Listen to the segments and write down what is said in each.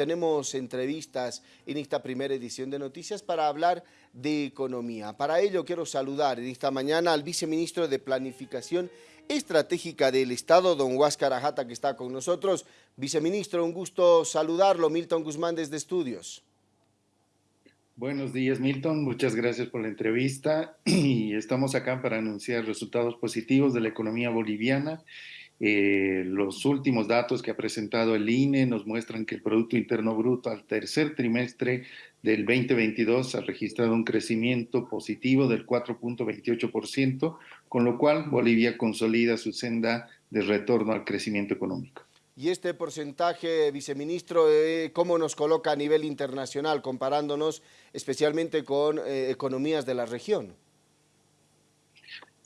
tenemos entrevistas en esta primera edición de Noticias para hablar de economía. Para ello quiero saludar esta mañana al viceministro de Planificación Estratégica del Estado, don Huáscar Ajata, que está con nosotros. Viceministro, un gusto saludarlo. Milton Guzmán desde Estudios. Buenos días, Milton. Muchas gracias por la entrevista y estamos acá para anunciar resultados positivos de la economía boliviana eh, los últimos datos que ha presentado el INE nos muestran que el Producto Interno Bruto al tercer trimestre del 2022 ha registrado un crecimiento positivo del 4.28%, con lo cual Bolivia consolida su senda de retorno al crecimiento económico. Y este porcentaje, viceministro, eh, ¿cómo nos coloca a nivel internacional, comparándonos especialmente con eh, economías de la región?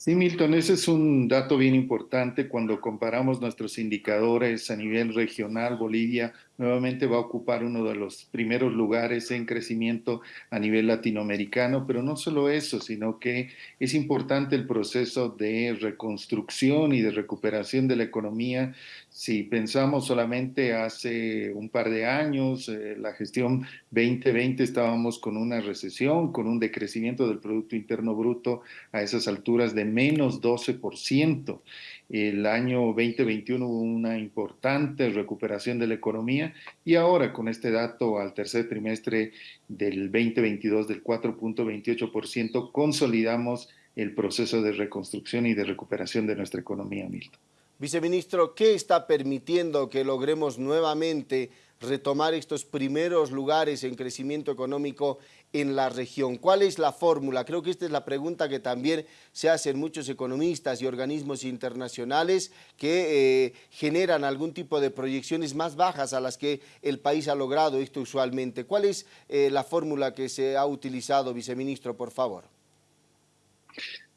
Sí, Milton, ese es un dato bien importante cuando comparamos nuestros indicadores a nivel regional. Bolivia nuevamente va a ocupar uno de los primeros lugares en crecimiento a nivel latinoamericano, pero no solo eso, sino que es importante el proceso de reconstrucción y de recuperación de la economía. Si pensamos solamente hace un par de años, eh, la gestión 2020 estábamos con una recesión, con un decrecimiento del Producto Interno Bruto a esas alturas de menos 12%. El año 2021 hubo una importante recuperación de la economía y ahora con este dato al tercer trimestre del 2022 del 4.28% consolidamos el proceso de reconstrucción y de recuperación de nuestra economía, Milton. Viceministro, ¿qué está permitiendo que logremos nuevamente retomar estos primeros lugares en crecimiento económico en la región. ¿Cuál es la fórmula? Creo que esta es la pregunta que también se hacen muchos economistas y organismos internacionales que eh, generan algún tipo de proyecciones más bajas a las que el país ha logrado esto usualmente. ¿Cuál es eh, la fórmula que se ha utilizado, viceministro, por favor?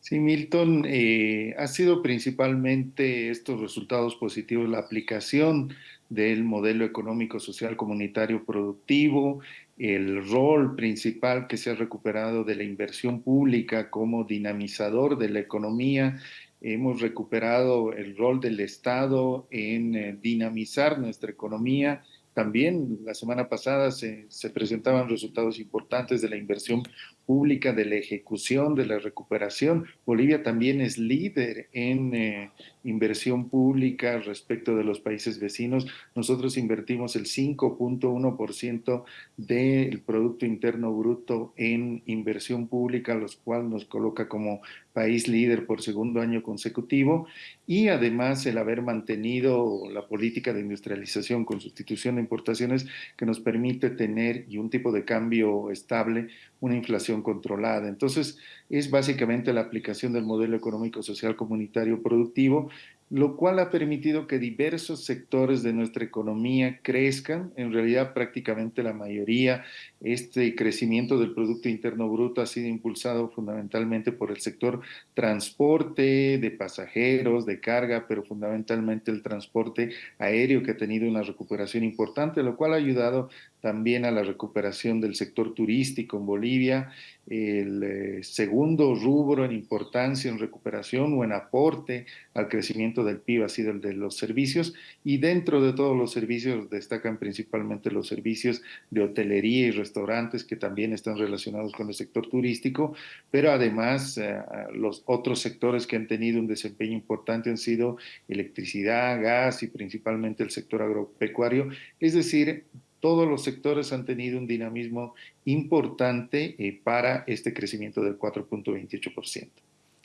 Sí, Milton, eh, ha sido principalmente estos resultados positivos la aplicación del modelo económico social comunitario productivo, el rol principal que se ha recuperado de la inversión pública como dinamizador de la economía. Hemos recuperado el rol del Estado en eh, dinamizar nuestra economía. También la semana pasada se, se presentaban resultados importantes de la inversión pública, de la ejecución, de la recuperación. Bolivia también es líder en eh, inversión pública respecto de los países vecinos. Nosotros invertimos el 5.1% del Producto Interno Bruto en inversión pública, lo cual nos coloca como país líder por segundo año consecutivo y además el haber mantenido la política de industrialización con sustitución de importaciones que nos permite tener y un tipo de cambio estable, una inflación controlada. Entonces, es básicamente la aplicación del modelo económico social comunitario productivo lo cual ha permitido que diversos sectores de nuestra economía crezcan, en realidad prácticamente la mayoría. Este crecimiento del Producto Interno Bruto ha sido impulsado fundamentalmente por el sector transporte de pasajeros, de carga, pero fundamentalmente el transporte aéreo que ha tenido una recuperación importante, lo cual ha ayudado también a la recuperación del sector turístico en Bolivia, el eh, segundo rubro en importancia en recuperación o en aporte al crecimiento del PIB ha sido el de los servicios. Y dentro de todos los servicios destacan principalmente los servicios de hotelería y restaurantes que también están relacionados con el sector turístico, pero además eh, los otros sectores que han tenido un desempeño importante han sido electricidad, gas y principalmente el sector agropecuario, es decir, todos los sectores han tenido un dinamismo importante eh, para este crecimiento del 4.28%.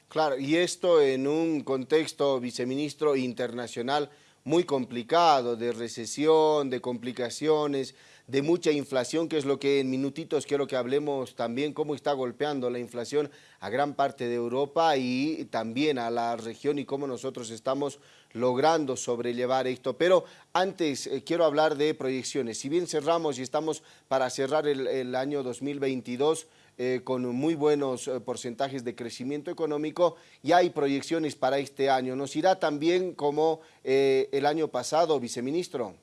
Claro, y esto en un contexto, viceministro, internacional muy complicado, de recesión, de complicaciones, de mucha inflación, que es lo que en minutitos quiero que hablemos también, cómo está golpeando la inflación a gran parte de Europa y también a la región y cómo nosotros estamos logrando sobrellevar esto. Pero antes eh, quiero hablar de proyecciones. Si bien cerramos y estamos para cerrar el, el año 2022, eh, con muy buenos eh, porcentajes de crecimiento económico y hay proyecciones para este año. ¿Nos irá también como eh, el año pasado, viceministro?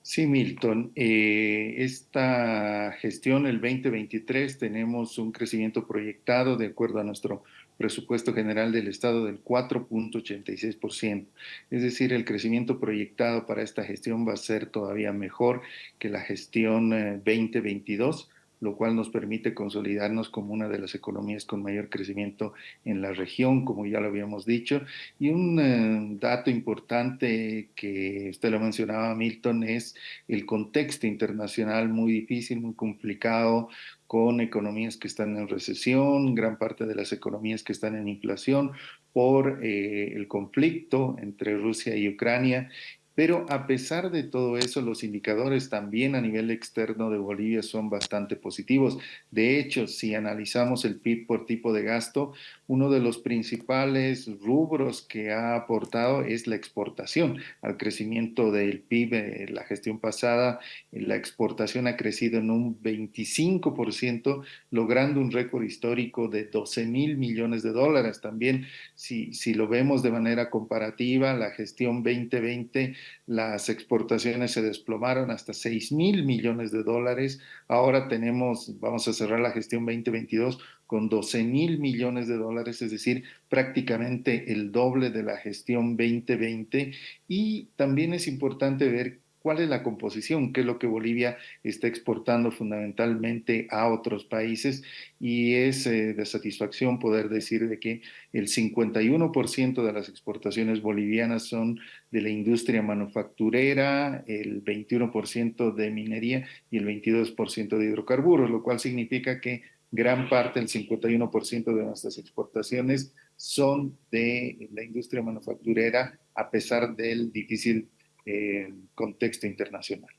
Sí, Milton. esta gestión, el 2023, tenemos un crecimiento proyectado de acuerdo a nuestro presupuesto general del Estado del 4.86%. Es decir, el crecimiento proyectado para esta gestión va a ser todavía mejor que la gestión 2022 eh, lo cual nos permite consolidarnos como una de las economías con mayor crecimiento en la región, como ya lo habíamos dicho. Y un eh, dato importante que usted lo mencionaba, Milton, es el contexto internacional muy difícil, muy complicado, con economías que están en recesión, gran parte de las economías que están en inflación por eh, el conflicto entre Rusia y Ucrania pero a pesar de todo eso, los indicadores también a nivel externo de Bolivia son bastante positivos. De hecho, si analizamos el PIB por tipo de gasto, uno de los principales rubros que ha aportado es la exportación al crecimiento del PIB. En la gestión pasada, la exportación ha crecido en un 25%, logrando un récord histórico de 12 mil millones de dólares. También, si, si lo vemos de manera comparativa, la gestión 2020 las exportaciones se desplomaron hasta 6 mil millones de dólares. Ahora tenemos, vamos a cerrar la gestión 2022 con 12 mil millones de dólares, es decir, prácticamente el doble de la gestión 2020. Y también es importante ver cuál es la composición, qué es lo que Bolivia está exportando fundamentalmente a otros países y es eh, de satisfacción poder decir de que el 51% de las exportaciones bolivianas son de la industria manufacturera, el 21% de minería y el 22% de hidrocarburos, lo cual significa que gran parte, el 51% de nuestras exportaciones son de la industria manufacturera a pesar del difícil en contexto internacional.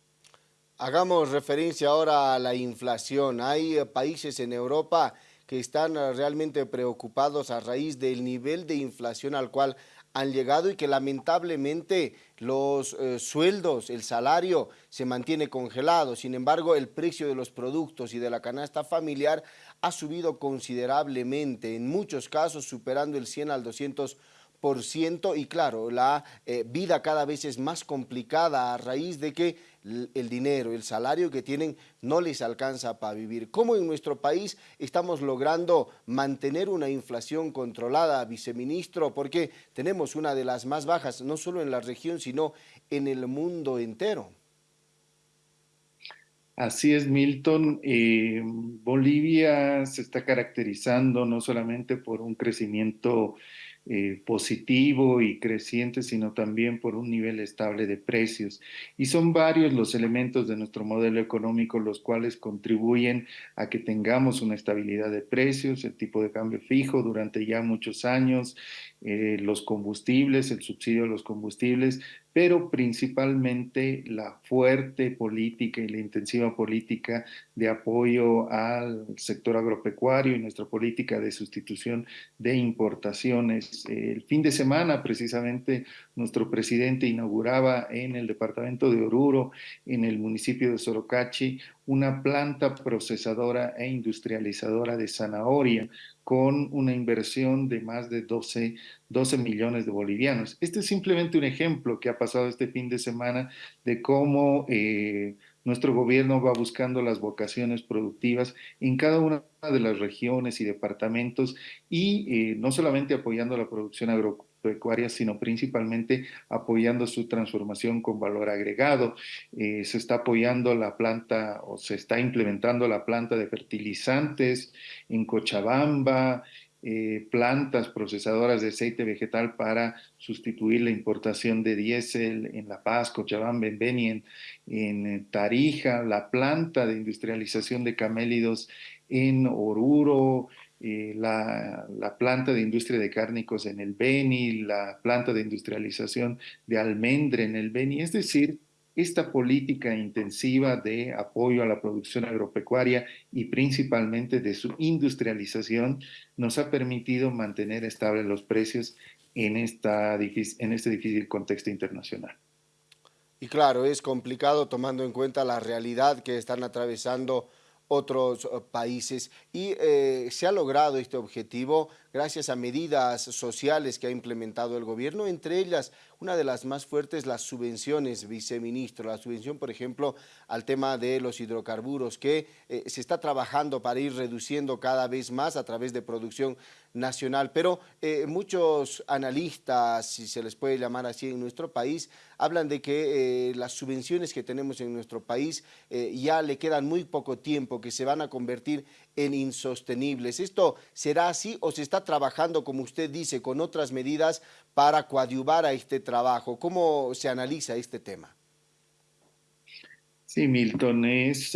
Hagamos referencia ahora a la inflación. Hay eh, países en Europa que están eh, realmente preocupados a raíz del nivel de inflación al cual han llegado y que lamentablemente los eh, sueldos, el salario se mantiene congelado. Sin embargo, el precio de los productos y de la canasta familiar ha subido considerablemente, en muchos casos superando el 100 al 200 y claro, la eh, vida cada vez es más complicada a raíz de que el dinero, el salario que tienen no les alcanza para vivir. ¿Cómo en nuestro país estamos logrando mantener una inflación controlada, viceministro? Porque tenemos una de las más bajas, no solo en la región, sino en el mundo entero. Así es, Milton. Eh, Bolivia se está caracterizando no solamente por un crecimiento eh, positivo y creciente, sino también por un nivel estable de precios. Y son varios los elementos de nuestro modelo económico los cuales contribuyen a que tengamos una estabilidad de precios, el tipo de cambio fijo durante ya muchos años, eh, los combustibles, el subsidio de los combustibles, pero principalmente la fuerte política y la intensiva política de apoyo al sector agropecuario y nuestra política de sustitución de importaciones. El fin de semana, precisamente, nuestro presidente inauguraba en el departamento de Oruro, en el municipio de Sorocachi, una planta procesadora e industrializadora de zanahoria con una inversión de más de 12, 12 millones de bolivianos. Este es simplemente un ejemplo que ha pasado este fin de semana de cómo eh, nuestro gobierno va buscando las vocaciones productivas en cada una de las regiones y departamentos y eh, no solamente apoyando la producción agropecuaria, sino principalmente apoyando su transformación con valor agregado. Eh, se está apoyando la planta o se está implementando la planta de fertilizantes en Cochabamba, eh, plantas procesadoras de aceite vegetal para sustituir la importación de diésel en La Paz, Cochabamba, en Beni, en, en eh, Tarija, la planta de industrialización de camélidos en Oruro, eh, la, planta de industria de cárnicos en el Beni, la planta de industrialización de almendre en el Beni, es decir, esta política intensiva de apoyo a la producción agropecuaria y principalmente de su industrialización nos ha permitido mantener estables los precios en, esta, en este difícil contexto internacional. Y claro, es complicado tomando en cuenta la realidad que están atravesando otros eh, países. Y eh, se ha logrado este objetivo gracias a medidas sociales que ha implementado el gobierno, entre ellas una de las más fuertes, las subvenciones, viceministro, la subvención, por ejemplo, al tema de los hidrocarburos, que eh, se está trabajando para ir reduciendo cada vez más a través de producción nacional, pero eh, muchos analistas, si se les puede llamar así en nuestro país, hablan de que eh, las subvenciones que tenemos en nuestro país ya le quedan muy poco tiempo, que se van a convertir en insostenibles. ¿Esto será así o se está trabajando, como usted dice, con otras medidas para coadyuvar a este trabajo? ¿Cómo se analiza este tema? Sí, Milton, es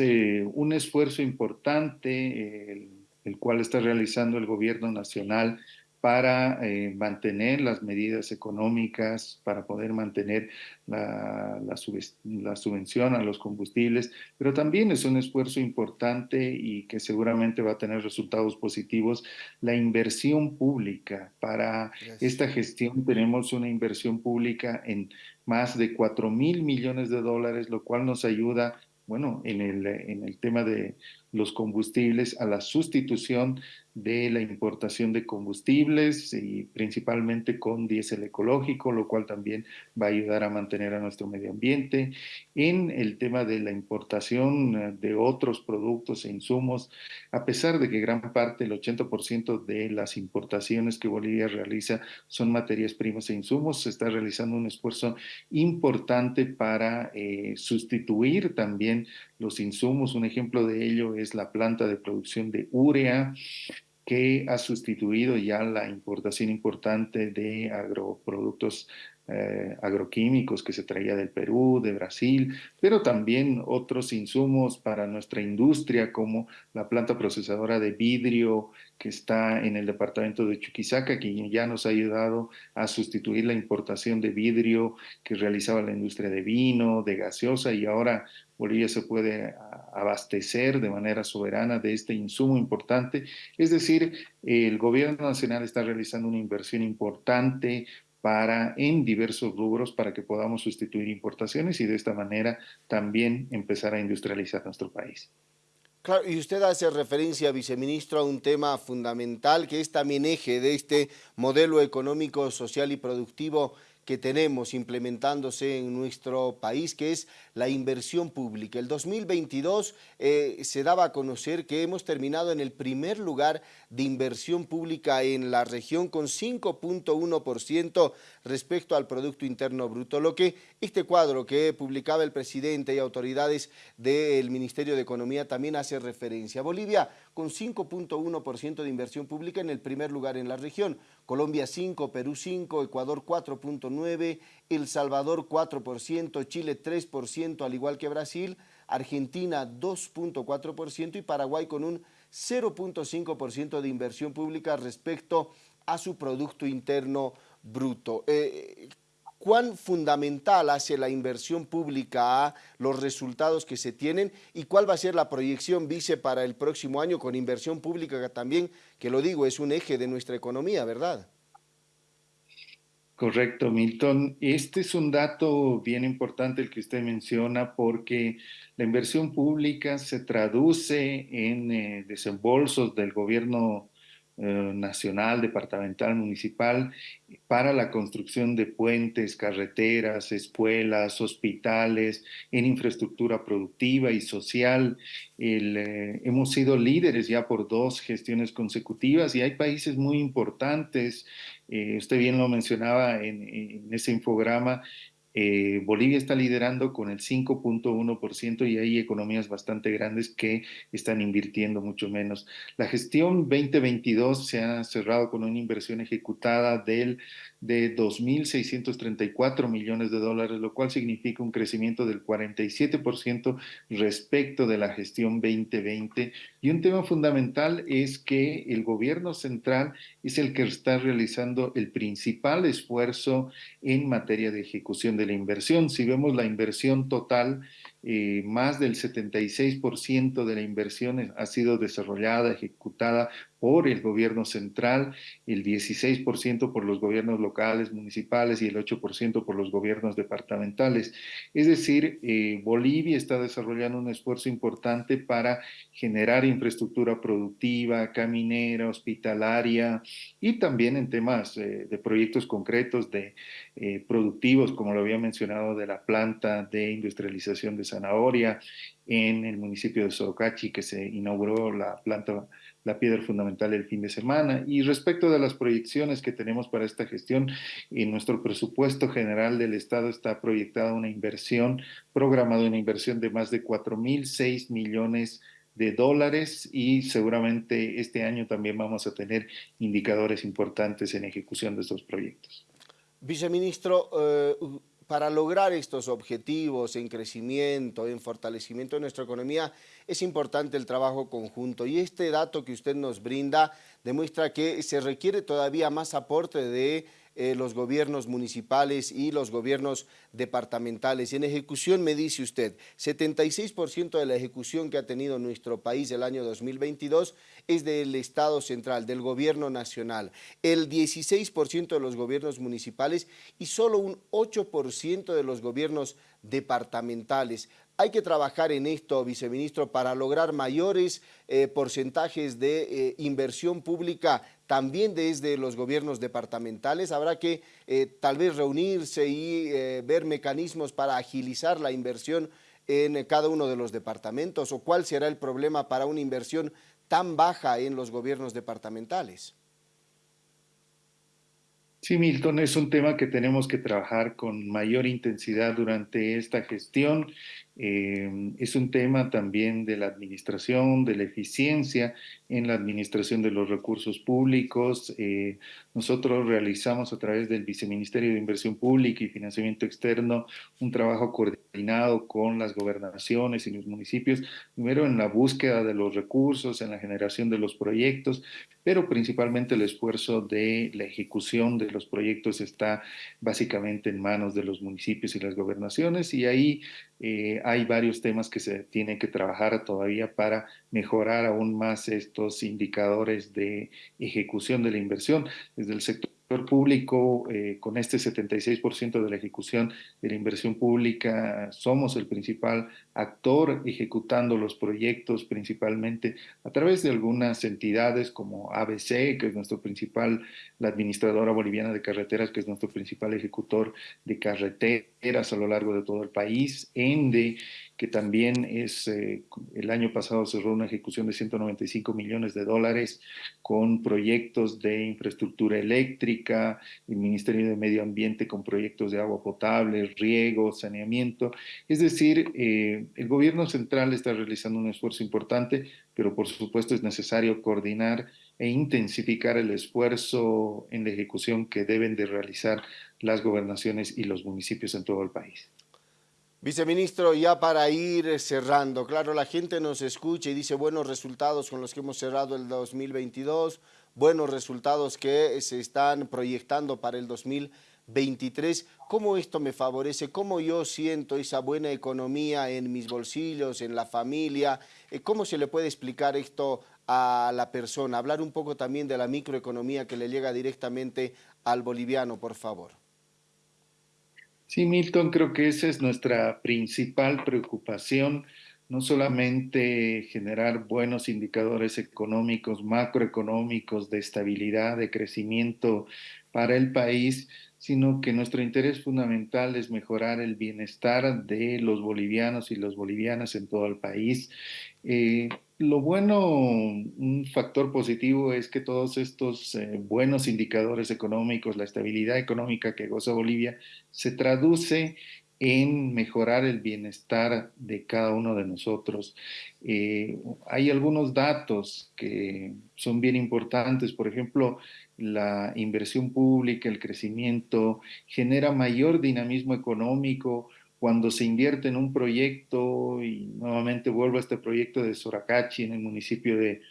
un esfuerzo importante el cual está realizando el gobierno nacional para eh, mantener las medidas económicas, para poder mantener la, la, subvención a los combustibles, pero también es un esfuerzo importante y que seguramente va a tener resultados positivos, la inversión pública. Para esta gestión tenemos una inversión pública en más de 4 mil millones de dólares, lo cual nos ayuda bueno, en el, en el tema de los combustibles, a la sustitución de la importación de combustibles y principalmente con diésel ecológico, lo cual también va a ayudar a mantener a nuestro medio ambiente. En el tema de la importación eh, de otros productos e insumos, a pesar de que gran parte, el 80% de las importaciones que Bolivia realiza son materias primas e insumos, se está realizando un esfuerzo importante para eh, sustituir también los insumos. Un ejemplo de ello es la planta de producción de urea, que ha sustituido ya la importación importante de agroproductos eh, agroquímicos que se traía del Perú, de Brasil, pero también otros insumos para nuestra industria como la planta procesadora de vidrio que está en el departamento de Chuquisaca, que ya nos ha ayudado a sustituir la importación de vidrio que realizaba la industria de vino, de gaseosa y ahora Bolivia se puede abastecer de manera soberana de este insumo importante. Es decir, el gobierno nacional está realizando una inversión importante para, en diversos rubros para que podamos sustituir importaciones y de esta manera también empezar a industrializar nuestro país. Claro, y usted hace referencia, viceministro, a un tema fundamental que es también eje de este modelo económico, social y productivo que tenemos implementándose en nuestro país, que es la inversión pública. El 2022 eh, se daba a conocer que hemos terminado en el primer lugar de inversión pública en la región con 5.1% respecto al Producto Interno Bruto, lo que este cuadro que publicaba el presidente y autoridades del Ministerio de Economía también hace referencia. Bolivia con 5.1% de inversión pública en el primer lugar en la región, Colombia 5, Perú 5, Ecuador 4.9, El Salvador 4%, Chile 3%, al igual que Brasil, Argentina 2.4% y Paraguay con un 0.5% de inversión pública respecto a su Producto Interno Bruto. Eh, ¿Cuán fundamental hace la inversión pública a los resultados que se tienen y cuál va a ser la proyección, vice, para el próximo año con inversión pública también, que lo digo, es un eje de nuestra economía, ¿verdad? Correcto, Milton. Este es un dato bien importante el que usted menciona porque la inversión pública se traduce en eh, desembolsos del gobierno nacional, departamental, municipal, para la construcción de puentes, carreteras, escuelas, hospitales, en infraestructura productiva y social. Eh, hemos sido líderes ya por dos gestiones consecutivas y hay países muy importantes, eh, usted bien lo mencionaba en, en ese infograma, eh, Bolivia está liderando con el 5.1% y hay economías bastante grandes que están invirtiendo mucho menos. La gestión 2022 se ha cerrado con una inversión ejecutada del, de 2.634 millones de dólares, lo cual significa un crecimiento del 47% respecto de la gestión 2020. Y un tema fundamental es que el gobierno central es el que está realizando el principal esfuerzo en materia de ejecución de la inversión. Si vemos la inversión total eh, más del 76% de la inversión ha sido desarrollada, ejecutada por el gobierno central, el 16% por los gobiernos locales, municipales y el 8% por los gobiernos departamentales. Es decir, eh, Bolivia está desarrollando un esfuerzo importante para generar infraestructura productiva, caminera, hospitalaria y también en temas eh, de proyectos concretos de eh, productivos, como lo había mencionado, de la planta de industrialización de zanahoria en el municipio de Sorocachi, que se inauguró la planta la piedra fundamental el fin de semana. Y respecto de las proyecciones que tenemos para esta gestión, en nuestro presupuesto general del Estado está proyectada una inversión, programada una inversión de más de 4.006 millones de dólares y seguramente este año también vamos a tener indicadores importantes en ejecución de estos proyectos. Viceministro, eh, para lograr estos objetivos en crecimiento, en fortalecimiento de nuestra economía, es importante el trabajo conjunto. Y este dato que usted nos brinda demuestra que se requiere todavía más aporte de eh, los gobiernos municipales y los gobiernos departamentales. En ejecución, me dice usted, 76% de la ejecución que ha tenido nuestro país el año 2022 es del Estado central, del gobierno nacional, el 16% de los gobiernos municipales y solo un 8% de los gobiernos departamentales. Hay que trabajar en esto, viceministro, para lograr mayores eh, porcentajes de eh, inversión pública también desde los gobiernos departamentales. Habrá que eh, tal vez reunirse y ver mecanismos para agilizar la inversión en cada uno de los departamentos o cuál será el problema para una inversión tan baja en los gobiernos departamentales. Sí, Milton, es un tema que tenemos que trabajar con mayor intensidad durante esta gestión. Eh, es un tema también de la administración, de la eficiencia en la administración de los recursos públicos. Eh, nosotros realizamos a través del Viceministerio de Inversión Pública y Financiamiento Externo un trabajo coordinado con las gobernaciones y los municipios, primero en la búsqueda de los recursos, en la generación de los proyectos, pero principalmente el esfuerzo de la ejecución de los proyectos está básicamente en manos de los municipios y las gobernaciones y ahí eh, hay varios temas que se tienen que trabajar todavía para mejorar aún más estos indicadores de ejecución de la inversión. Desde el sector público, eh, con este 76% de la ejecución de la inversión pública, somos el principal actor ejecutando los proyectos principalmente a través de algunas entidades como ABC, que es nuestro principal, la administradora boliviana de carreteras, que es nuestro principal ejecutor de carreteras a lo largo de todo el país, ENDE, que también es, eh, el año pasado cerró una ejecución de 195 millones de dólares con proyectos de infraestructura eléctrica, el Ministerio de Medio Ambiente con proyectos de agua potable, riego, saneamiento. Es decir, eh, el gobierno central está realizando un esfuerzo importante, pero por supuesto es necesario coordinar e intensificar el esfuerzo en la ejecución que deben de realizar las gobernaciones y los municipios en todo el país. Viceministro, ya para ir cerrando, claro, la gente nos escucha y dice buenos resultados con los que hemos cerrado el 2022, buenos resultados que se están proyectando para el 2023. ¿Cómo esto me favorece? ¿Cómo yo siento esa buena economía en mis bolsillos, en la familia? Eh, ¿Cómo se le puede explicar esto a la persona? Hablar un poco también de la microeconomía que le llega directamente al boliviano, por favor. Sí, Milton, creo que esa es nuestra principal preocupación, no solamente generar buenos indicadores económicos, macroeconómicos, de estabilidad, de crecimiento para el país, sino que nuestro interés fundamental es mejorar el bienestar de los bolivianos y las bolivianas en todo el país. Eh, lo bueno, un factor positivo es que todos estos eh, buenos indicadores económicos, la estabilidad económica que goza Bolivia, se traduce en mejorar el bienestar de cada uno de nosotros. Eh, hay algunos datos que son bien importantes, por ejemplo, la inversión pública, el crecimiento, genera mayor dinamismo económico, cuando se invierte en un proyecto, y nuevamente vuelvo a este proyecto de Soracachi en el municipio de,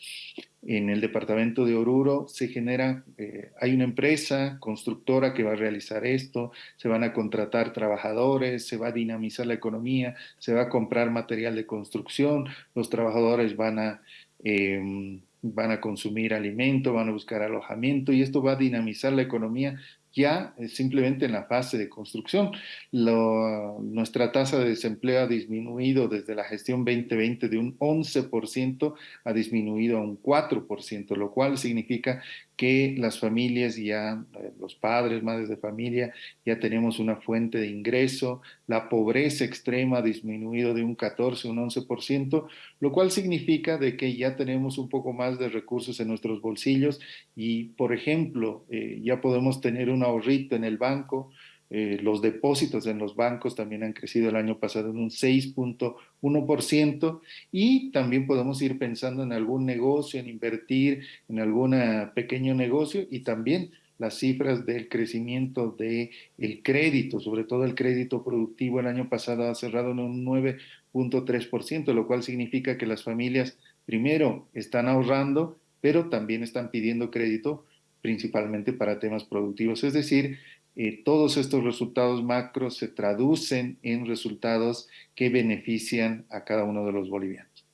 en el departamento de Oruro, se genera, eh, hay una empresa constructora que va a realizar esto, se van a contratar trabajadores, se va a dinamizar la economía, se va a comprar material de construcción, los trabajadores van a... Em, van a consumir alimento, van a buscar alojamiento y esto va a dinamizar la economía ya simplemente en la fase de construcción. nuestra tasa de desempleo ha disminuido desde la gestión 2020 de un 11%, ha disminuido a un 4%, lo cual significa que las familias ya, eh, los padres, madres de familia, ya tenemos una fuente de ingreso, la pobreza extrema ha disminuido de un 14, un 11%, lo cual significa de que ya tenemos un poco más de recursos en nuestros bolsillos y, por ejemplo, eh, ya podemos tener un ahorrito en el banco, eh, los depósitos en los bancos también han crecido el año pasado en un 6.1% y también podemos ir pensando en algún negocio, en invertir en algún pequeño negocio y también las cifras del crecimiento del el crédito, sobre todo el crédito productivo. El año pasado ha cerrado en un 9.3%, lo cual significa que las familias primero están ahorrando, pero también están pidiendo crédito principalmente para temas productivos. Es decir, eh, todos estos resultados macros se traducen en resultados que benefician a cada uno de los bolivianos.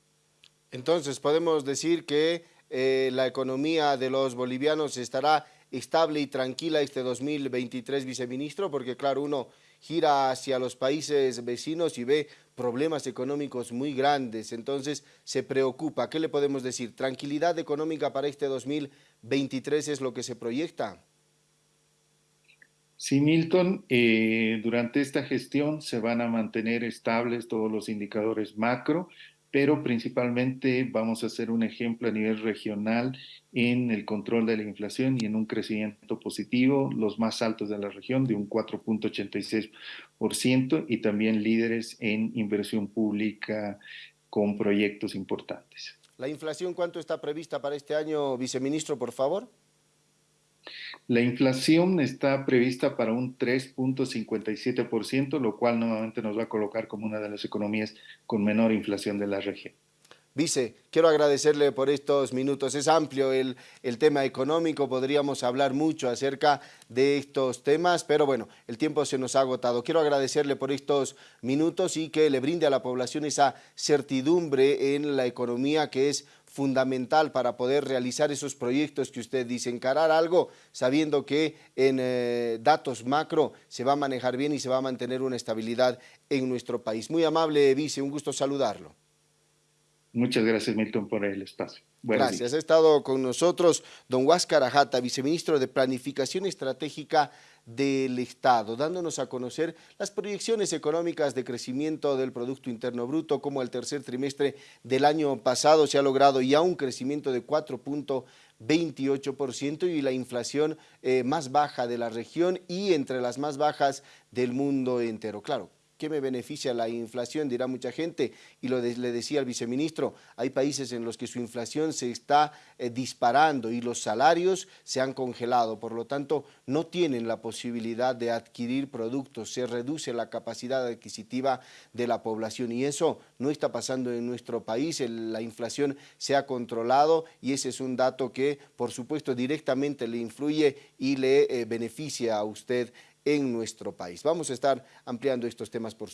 Entonces, podemos decir que eh, la economía de los bolivianos estará estable y tranquila este 2023, viceministro, porque claro, uno gira hacia los países vecinos y ve problemas económicos muy grandes, entonces se preocupa. ¿Qué le podemos decir? ¿Tranquilidad económica para este 2023 es lo que se proyecta? Sí, Milton, eh, durante esta gestión se van a mantener estables todos los indicadores macro, pero principalmente vamos a hacer un ejemplo a nivel regional en el control de la inflación y en un crecimiento positivo, los más altos de la región, de un 4.86%, y también líderes en inversión pública con proyectos importantes. ¿La inflación cuánto está prevista para este año, viceministro, por favor? La inflación está prevista para un 3.57%, lo cual nuevamente nos va a colocar como una de las economías con menor inflación de la región. Vice, quiero agradecerle por estos minutos. Es amplio el, el, tema económico, podríamos hablar mucho acerca de estos temas, pero bueno, el tiempo se nos ha agotado. Quiero agradecerle por estos minutos y que le brinde a la población esa certidumbre en la economía que es fundamental para poder realizar esos proyectos que usted dice, encarar algo sabiendo que en eh, datos macro se va a manejar bien y se va a mantener una estabilidad en nuestro país. Muy amable, vice, un gusto saludarlo. Muchas gracias, Milton, por el espacio. gracias. Ha estado con nosotros don Huáscar Ajata, viceministro de Planificación Estratégica del Estado, dándonos a conocer las proyecciones económicas de crecimiento del Producto Interno Bruto, como el tercer trimestre del año pasado se ha logrado ya un crecimiento de 4.28% y la inflación eh, más baja de la región y entre las más bajas del mundo entero. Claro, ¿Qué me beneficia la inflación? Dirá mucha gente. Y lo le decía al viceministro, hay países en los que su inflación se está eh, disparando y los salarios se han congelado. Por lo tanto, no tienen la posibilidad de adquirir productos. Se reduce la capacidad adquisitiva de la población. Y eso no está pasando en nuestro país. la inflación se ha controlado y ese es un dato que, por supuesto, directamente le influye y le eh, beneficia a usted en nuestro país. Vamos a estar ampliando estos temas por